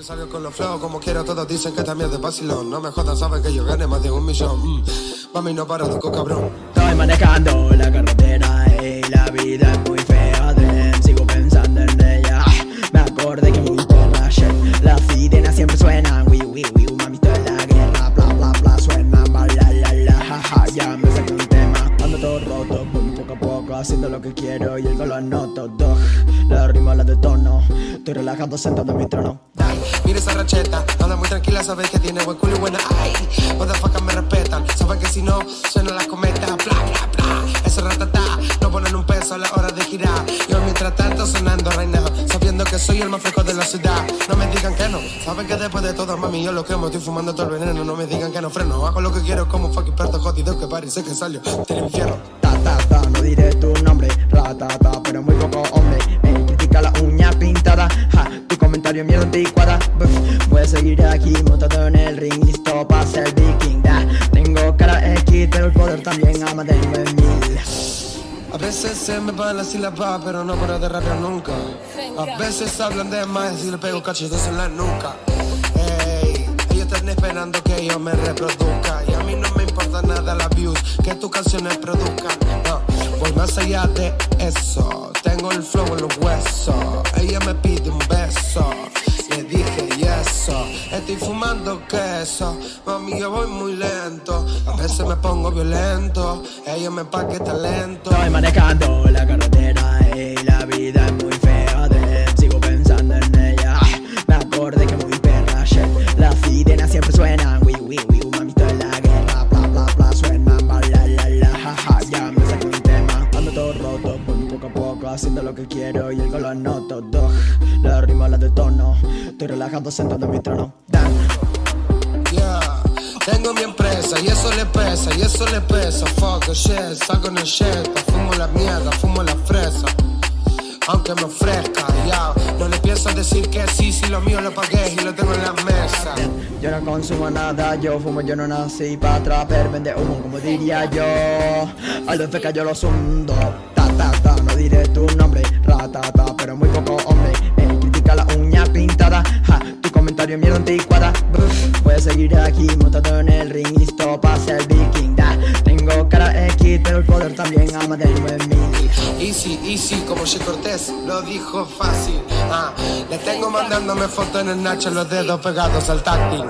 Siempre salgo con los flow como quiero, todos dicen que también de vacilón. No me jodan, saben que yo gane más de un millón. Mm. Mami, no paro, toco cabrón. Estoy manejando la carretera y la vida es muy fea Sigo pensando en ella. Me acordé que muy perra Las sirenas siempre suenan. Wii, wii, wii, mami, en la guerra. Bla, bla, bla, suenan. Bla, la, la, la, Ya me saqué un tema. Ando todo roto, poco a poco Haciendo lo que quiero y el color noto Dog, la rima la detono Estoy relajado sentado en mi trono. Mira esa racheta, anda muy tranquila, sabes que tiene buen culo y buena Ay, motherfuckers me respetan, saben que si no, suena la cometa Bla, bla, bla, ese ratata, no ponen un peso a la hora de girar. Yo mientras tanto sonando right now, sabiendo que soy el más fresco de la ciudad. No me digan que no, saben que después de todo, mami, yo lo quemo. Estoy fumando todo el veneno, no me digan que no freno. Hago lo que quiero como fucking perto jodido que parece que salió del infierno. Ta, ta, ta, no diré tu nombre Ratata, pero muy poco comentario mierda anticuada. Voy a seguir aquí montado en el ring Listo para ser viking da. Tengo cara X, pero el poder también ama de 9000 A veces se me van las sílabas, pero no paro de rapear nunca. A veces hablan de más y le pego cachetes en la nuca. Ey, ellos están esperando que yo me reproduzca. Y a mí no me importa nada la views que tus canciones produzcan. No, voy más allá de eso. Tengo el flow en los huesos. Ella me pide un beso. Le dije y eso Estoy fumando queso. Mami, yo voy muy lento. A veces me pongo violento. Ella me paqueta lento. Estoy manejando la carretera Haciendo lo que quiero y el color noto Dog, la rima la detono Estoy relajado sentado en mi trono. Dan. Yeah. Tengo mi empresa y eso le pesa, y eso le pesa. Fuck the shit, saco en el shit Fumo la mierda, fumo la fresa. Aunque me ofrezca, ya No le pienso decir que sí, si lo mío lo pagué y lo tengo en la mesa. Yo no consumo nada, yo fumo, yo no nací pa' traper, vende humo como diría yo. A los feca yo los hundo, ta ta ta, no diré tu nombre, ratata, pero muy poco hombre. Me critica la uña pintada, ja, tu comentario mierda anticuada. Seguir aquí montado en el ring, listo pa' ser viking. Tengo cara X, pero el poder también ama de 9000 Easy, easy, como Che Cortés lo dijo fácil. Ah, Le tengo mandándome fotos en el Nacho Los dedos pegados al táctil